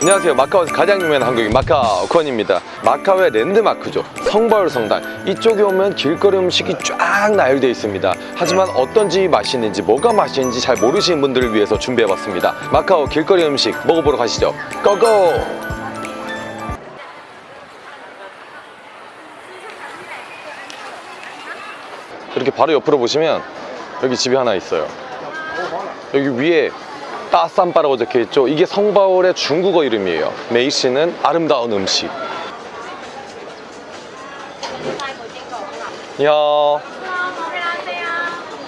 안녕하세요. 마카오에서 가장 유명한 한국인 마카오콘입니다. 마카오의 랜드마크죠. 성바울 성당. 이쪽에 오면 길거리 음식이 쫙 나열되어 있습니다. 하지만 어떤 집이 맛있는지 뭐가 맛있는지 잘 모르시는 분들을 위해서 준비해봤습니다. 마카오 길거리 음식 먹어보러 가시죠. 고고! 이렇게 바로 옆으로 보시면 여기 집이 하나 있어요. 여기 위에 따쌈바라고 적혀 있죠 이게 성바울의 중국어 이름이에요 메이시는 아름다운 음식 你好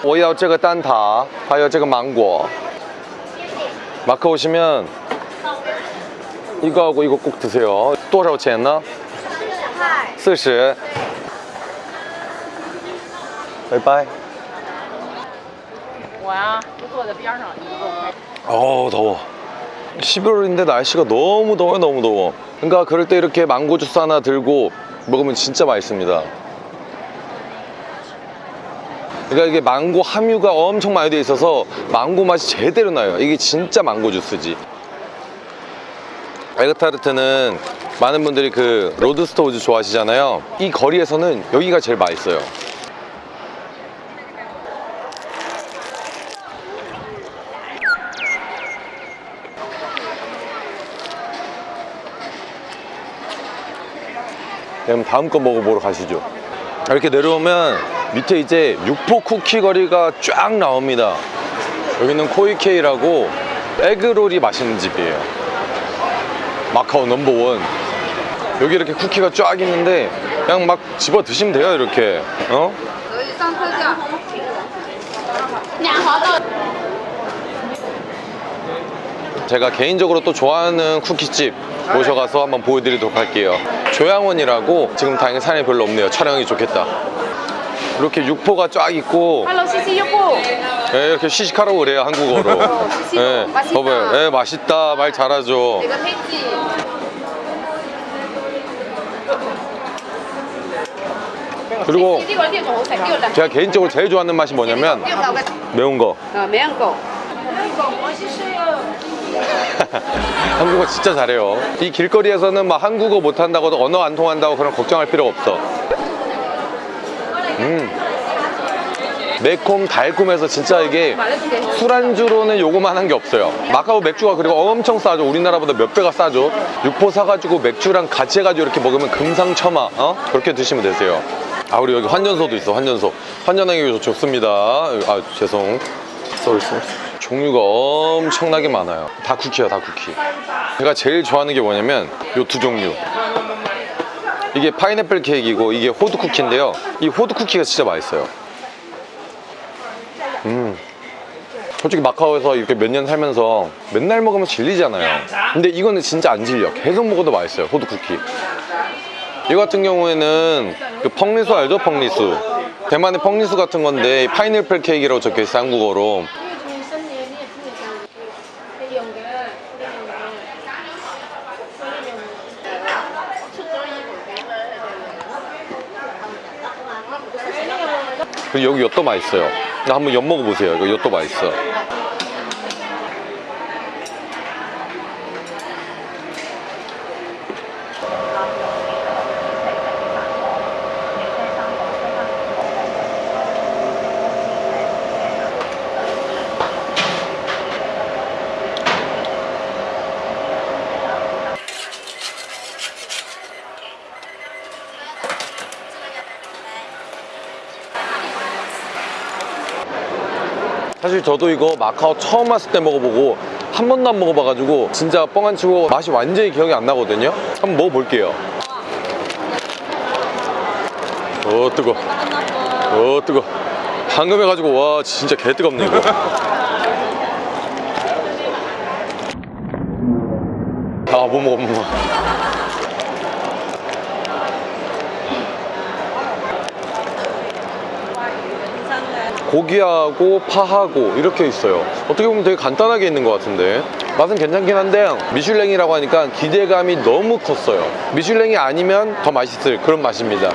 我要这个蛋挞还有这个芒果 마카 오시면 이거하고 이거 꼭 드세요 多少钱呢四十拜拜我呀，就坐在边上，你给我拍。 어우 더워. 11월인데 날씨가 너무 더워요 너무 더워. 그러니까 그럴 때 이렇게 망고 주스 하나 들고 먹으면 진짜 맛있습니다. 그러니까 이게 망고 함유가 엄청 많이 돼 있어서 망고 맛이 제대로 나요. 이게 진짜 망고 주스지. 에그타르트는 많은 분들이 그 Lord Stow's 좋아하시잖아요. 이 거리에서는 여기가 제일 맛있어요 그럼 다음 거 먹어보러 가시죠. 이렇게 내려오면 밑에 이제 육포 쿠키 거리가 쫙 나옵니다. 여기는 코이케이라고 에그롤이 맛있는 집이에요. 마카오 넘버원. 여기 이렇게 쿠키가 쫙 있는데 그냥 막 집어 드시면 돼요 이렇게. 어? 제가 개인적으로 또 좋아하는 쿠키집. 모셔가서 한번 보여드리도록 할게요. 조양원이라고 지금 다행히 산이 별로 없네요. 촬영이 좋겠다. 이렇게 육포가 쫙 있고. 할로 시시 육포. 예, 이렇게 시식하라고 그래요 한국어로. 예, 맛있다. 봐봐요. 예, 맛있다. 말 잘하죠. 내가 했지. 그리고 제가 개인적으로 제일 좋아하는 맛이 뭐냐면 아, 매운 거. 매운 거. 매운 거. 맛있어요 한국어 진짜 잘해요. 이 길거리에서는 막 한국어 못한다고 언어 안 통한다고 그런 걱정할 필요가 없어. 음. 매콤 달콤해서 진짜 이게 술안주로는 요거만 한 게 없어요. 마카오 맥주가 그리고 엄청 싸죠. 우리나라보다 몇 배가 싸죠. 육포 사가지고 맥주랑 같이 해가지고 이렇게 먹으면 금상첨화 어? 그렇게 드시면 되세요. 아 우리 여기 환전소도 있어 환전소. 환전하기 좋습니다. 아 죄송. sorry 종류가 엄청나게 많아요. 다 쿠키야 다 쿠키. 제가 제일 좋아하는 게 뭐냐면 요 두 종류. 이게 파인애플 케이크이고 이게 호두 쿠키인데요. 이 호두 쿠키가 진짜 맛있어요. 음. 솔직히 마카오에서 이렇게 몇 년 살면서 맨날 먹으면 질리잖아요. 근데 이거는 진짜 안 질려. 계속 먹어도 맛있어요 호두 쿠키. 이 같은 경우에는 그 펑리수 알죠 펑리수? 대만의 펑리수 같은 건데 파인애플 케이크라고 적혀있어 한국어로 여기 엿도 맛있어요. 나 한번 엿 먹어보세요. 이거 엿도 맛있어 사실 저도 이거 마카오 처음 왔을 때 먹어보고 한 번도 안 먹어봐가지고 진짜 뻥 안 치고 맛이 완전히 기억이 안 나거든요. 한번 먹어볼게요. 어 뜨거. 어 뜨거. 방금 해가지고 와 진짜 개 뜨겁네 이거. 아못 먹어 못 먹어 고기하고 파하고 이렇게 있어요. 어떻게 보면 되게 간단하게 있는 것 같은데. 맛은 괜찮긴 한데 미슐랭이라고 하니까 기대감이 너무 컸어요. 미슐랭이 아니면 더 맛있을 그런 맛입니다.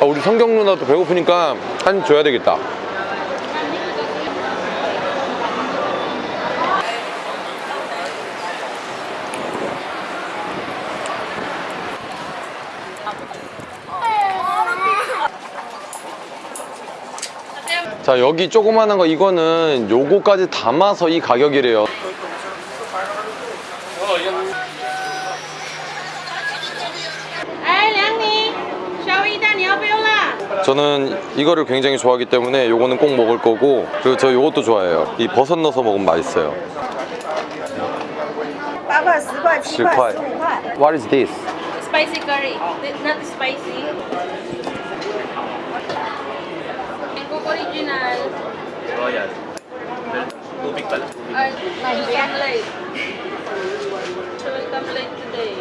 아, 우리 성경 누나도 배고프니까 한 줘야 되겠다 자 여기 조그만한 거 이거는 요거까지 담아서 이 가격이래요 哎，梁宁，小鱼蛋你要不要辣？ 저는 이거를 굉장히 좋아하기 때문에 요거는 꼭 먹을 거고 그리고 저 요것도 좋아해요 이 버섯 넣어서 먹으면 맛있어요 八块、十块、七十块块、十五块。 What is this? Spicy curry, not spicy. Original. Royal. Tubig pala. Uh, welcome late. Welcome late today.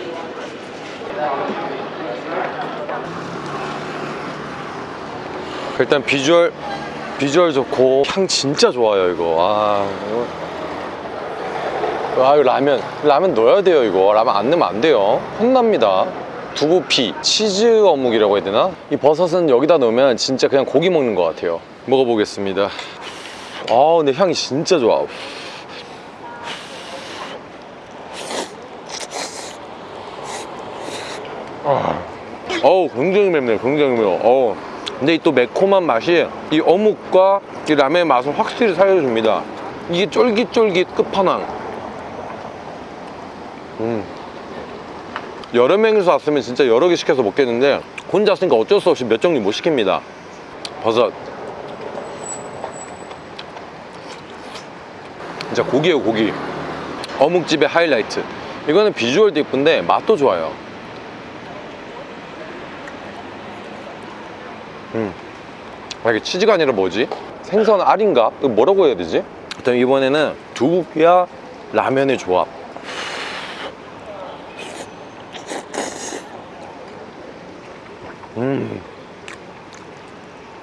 일단 비주얼 비주얼 좋고 향 진짜 좋아요 이거 아 이거 아 이거 라면 라면 넣어야 돼요 이거 라면 안 넣으면 안 돼요 혼납니다 두부피 치즈 어묵이라고 해야 되나 이 버섯은 여기다 넣으면 진짜 그냥 고기 먹는 것 같아요 먹어보겠습니다. 아 근데 향이 진짜 좋아. 어우 굉장히 맵네요 굉장히 매워. 어우. 근데 이 또 매콤한 맛이 이 어묵과 이 라면의 맛을 확실히 살려줍니다. 이게 쫄깃쫄깃 끝판왕. 음. 여러 명이서 왔으면 진짜 여러 개 시켜서 먹겠는데 혼자 왔으니까 어쩔 수 없이 몇 종류 못 시킵니다. 버섯 진짜 고기예요 고기 어묵집의 하이라이트 이거는 비주얼도 이쁜데 맛도 좋아요 음. 아, 이게 치즈가 아니라 뭐지? 생선 알인가? 이거 뭐라고 해야 되지? 일단 이번에는 두부피와 라면의 조합 음.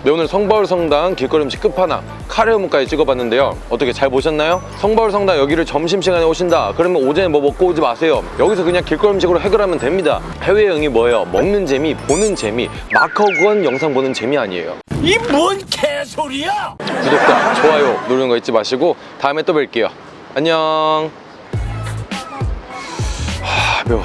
네, 오늘 성바울 성당 길거리 음식 끝판왕 카레 우무까지 찍어봤는데요. 어떻게 잘 보셨나요? 성바울 성당 여기를 점심시간에 오신다. 그러면 오전에 뭐 먹고 오지 마세요. 여기서 그냥 길거리 음식으로 해결하면 됩니다. 해외여행이 뭐예요? 먹는 재미, 보는 재미 마카오건 영상 보는 재미 아니에요. 이 뭔 개소리야! 구독과 좋아요 누르는 거 잊지 마시고 다음에 또 뵐게요. 안녕. 하 매워